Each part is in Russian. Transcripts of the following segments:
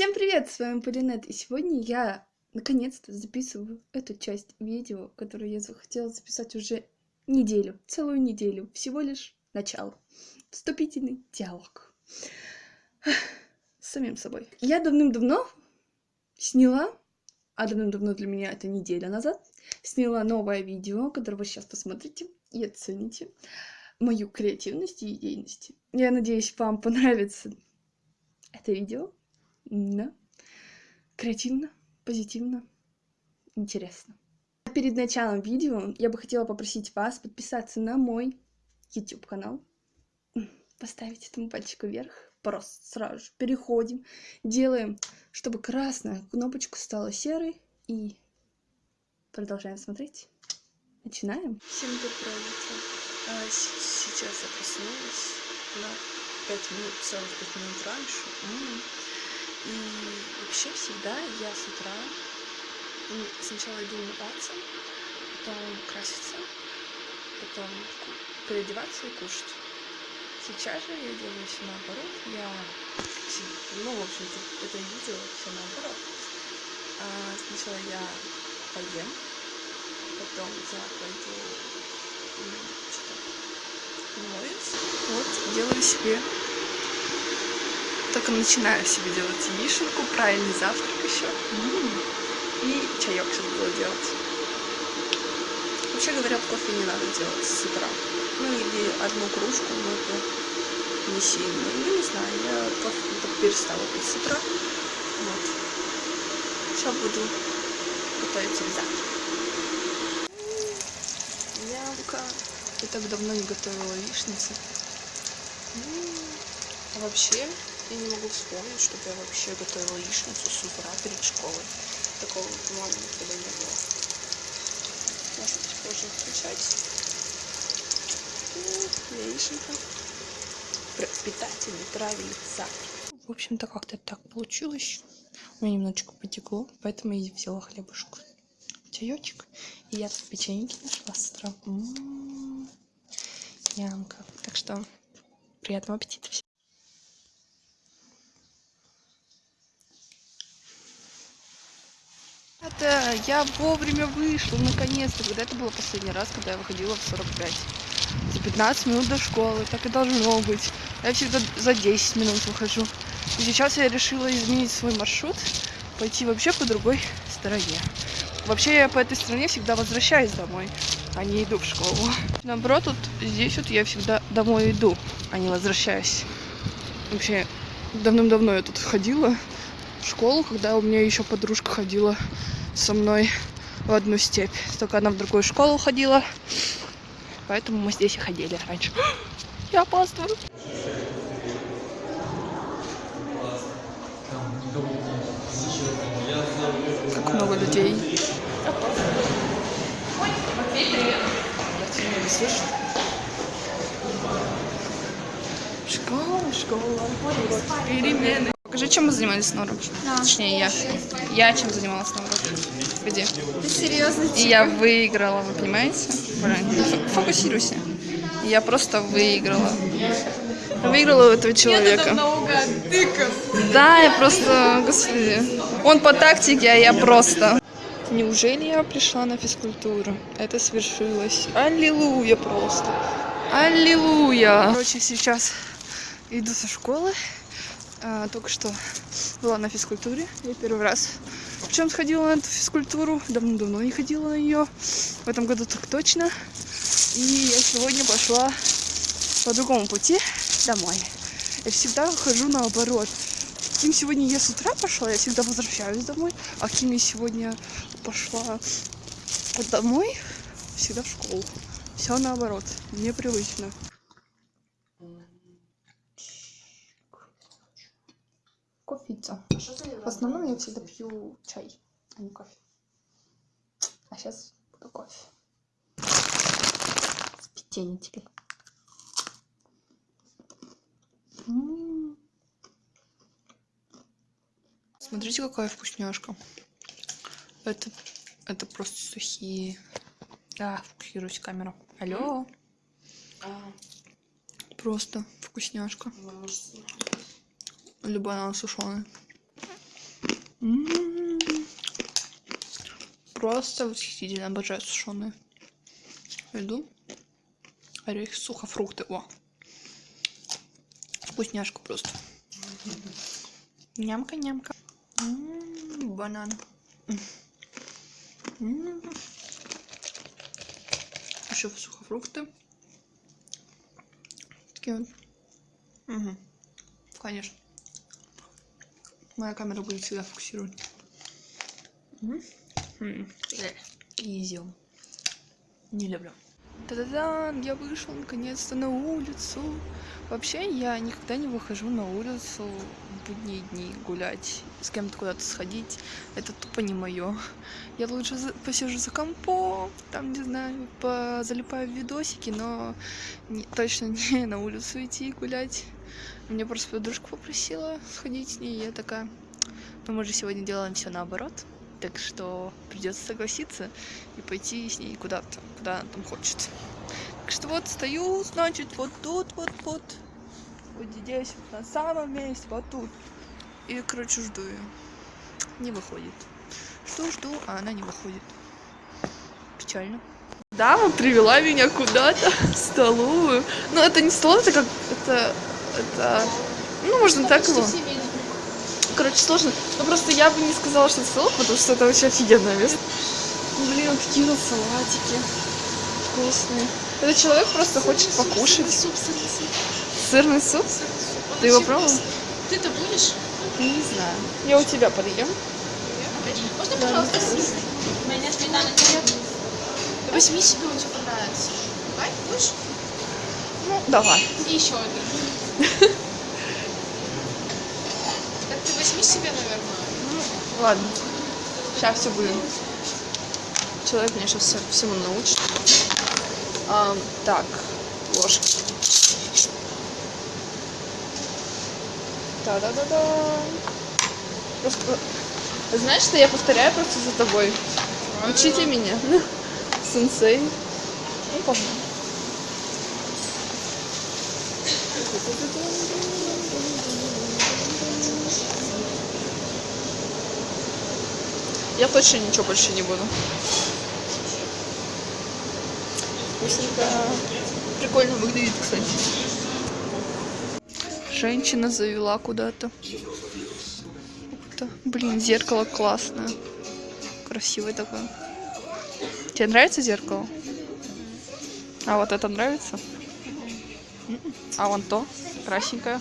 Всем привет, с вами Полинет, и сегодня я наконец-то записываю эту часть видео, которую я захотела записать уже неделю, целую неделю, всего лишь начало. Вступительный диалог с самим собой. Я давным-давно сняла, а давным-давно для меня это неделя назад, сняла новое видео, которое вы сейчас посмотрите и оцените мою креативность и идейность. Я надеюсь, вам понравится это видео. Да. Креативно, позитивно, интересно. Перед началом видео я бы хотела попросить вас подписаться на мой YouTube канал, поставить этому пальчик вверх, просто сразу же переходим, делаем, чтобы красная кнопочка стала серой и продолжаем смотреть. Начинаем. Всем доброе утро. А, сейчас я проснулась на 5 минут, целых 5 минут раньше. И вообще всегда я с утра сначала иду умываться, потом краситься, потом переодеваться и кушать. Сейчас же я делаю все наоборот. Я, ну, в общем-то, это видео все наоборот. А сначала я поем, потом я пойду что-то моюсь. Вот, делаю себе только начинаю себе делать яишенку, правильный завтрак еще. И чаек сейчас буду делать. Вообще говоря, кофе не надо делать с утра. Ну или одну кружку, но это не сильно. Ну не знаю, я кофе перестала пить с утра. Вот. Сейчас буду готовить себе завтрак. Ямка. Я так давно не готовила яичницы. А вообще, я не могу вспомнить, чтобы я вообще готовила яичницу с утра перед школой. Такого, по-моему, никогда не было. Может быть, позже включать. Ну, яиченка. Питательный, завтрак. В общем-то, как-то так получилось. У меня немножечко потекло, поэтому я взяла хлебушку. Чаечек. И я тут печеньки нашла с утра. М-м-м. Янка. Так что приятного аппетита всем. Это я вовремя вышла, наконец-то. Когда это было последний раз, когда я выходила в 45. За 15 минут до школы, так и должно быть. Я всегда за 10 минут выхожу. И сейчас я решила изменить свой маршрут, пойти вообще по другой стороне. Вообще я по этой стороне всегда возвращаюсь домой, а не иду в школу. Наоборот, вот здесь вот я всегда домой иду, а не возвращаюсь. Вообще, давным-давно я тут ходила школу, когда у меня еще подружка ходила со мной в одну степь. Только она в другую школу ходила. Поэтому мы здесь и ходили раньше. Я опаздываю. Как много людей. Школа, школа, перемены. Покажи, чем мы занимались на уроке. Да. Точнее, я. Я чем занималась на уроке. Где? Ты серьезно? И я выиграла, вы понимаете? Блин, фокусируйся. Я просто выиграла. Выиграла у этого человека. Да, я просто, господи. Он по тактике, а я просто. Неужели я пришла на физкультуру? Это свершилось. Аллилуйя просто. Аллилуйя. Короче, сейчас иду со школы. А, только что была на физкультуре. Я первый раз. Причем сходила на эту физкультуру. Давно-давно не ходила на нее. В этом году так точно. И я сегодня пошла по другому пути домой. Я всегда хожу наоборот. Кем сегодня я с утра пошла, я всегда возвращаюсь домой. А кем я сегодня пошла домой, всегда в школу. Все наоборот. Непривычно. кофейца. В основном я всегда пью чай, а не кофе. А сейчас буду кофе. С печеньем. Смотрите, какая вкусняшка. Это, это просто сухие. Да, фокусируюсь камеру. Алло. Просто вкусняшка. Любая она сушеная. М-м-м. Просто восхитительно обожаю сушеные. Иду. Орехи, сухофрукты. О. Вкусняшка просто. Нямка-нямка. М-м, банан. М-м. Еще сухофрукты. Такие вот. Угу. Конечно. Моя камера будет всегда фокусировать. Изюм. Не люблю. Та-да-да, я вышел наконец-то на улицу. Вообще, я никогда не выхожу на улицу в будние дни гулять, с кем-то куда-то сходить. Это тупо не мое. Я лучше за... посижу за компом, там, не знаю, залипаю в видосики, но не, точно не на улицу идти гулять. Мне просто подружка попросила сходить с ней, и я такая, ну мы же сегодня делаем все наоборот так что придется согласиться и пойти с ней куда-то, куда она там хочет. Так что вот стою, значит, вот тут, вот, вот, вот здесь, вот на самом месте, вот тут. И, короче, жду ее. Не выходит. Жду, жду, а она не выходит. Печально. Дама привела меня куда-то в столовую. Ну, это не стол, это как... Это... Это... Ну, можно так его короче, сложно. Но просто я бы не сказала, что это салат, потому что это вообще офигенное место. Блин, какие тут салатики вкусные. Этот человек просто хочет покушать. Сырный суп, сырный суп. Сырный суп? Ты его пробовал? Ты-то будешь? Не знаю. Я у тебя подъем. Можно, пожалуйста, сырный? У меня сметана нет. Возьми себе, он тебе понравится. Давай, будешь? Ну, давай. И еще один. Возьми себе, наверное. Ну, ладно. Сейчас все будет. Человек меня сейчас всему научит. А, так, ложки. Да-да-да-да. Просто... Знаешь, что я повторяю просто за тобой? Учите меня. Сенсей. Ну, пошли. Я точно ничего больше не буду. Вкусненько. Прикольно выглядит, кстати. Женщина завела куда-то. Блин, зеркало классное. Красивое такое. Тебе нравится зеркало? А вот это нравится? А вон то, красненькое.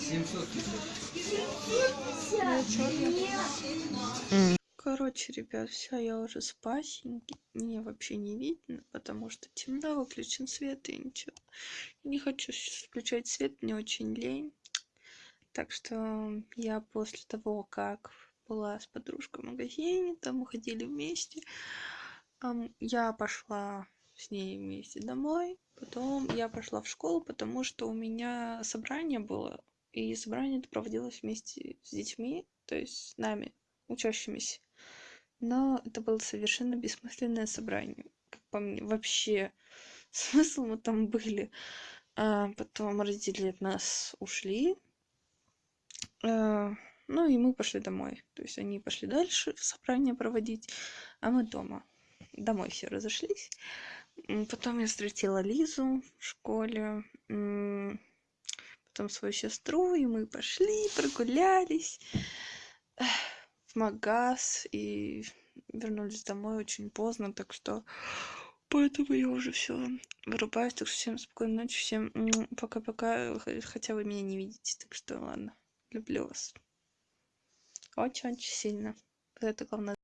Короче, ребят, все, я уже спасеньки. Мне вообще не видно, потому что темно, выключен свет и ничего. Не хочу включать свет, мне очень лень. Так что я после того, как была с подружкой в магазине, там мы ходили вместе, я пошла с ней вместе домой. Потом я пошла в школу, потому что у меня собрание было. И собрание это проводилось вместе с детьми, то есть с нами, учащимися. Но это было совершенно бессмысленное собрание как по мне. Вообще смысл мы там были. А потом родители от нас ушли. А, ну и мы пошли домой. То есть они пошли дальше собрание проводить а мы дома. Домой все разошлись потом я встретила лизу в школе потом свою сестру и мы пошли прогулялись в магаз и вернулись домой очень поздно, так что поэтому я уже все вырубаюсь. Так что всем спокойной ночи, всем пока-пока, хотя вы меня не видите, так что ладно, люблю вас. Очень-очень сильно. Это главное.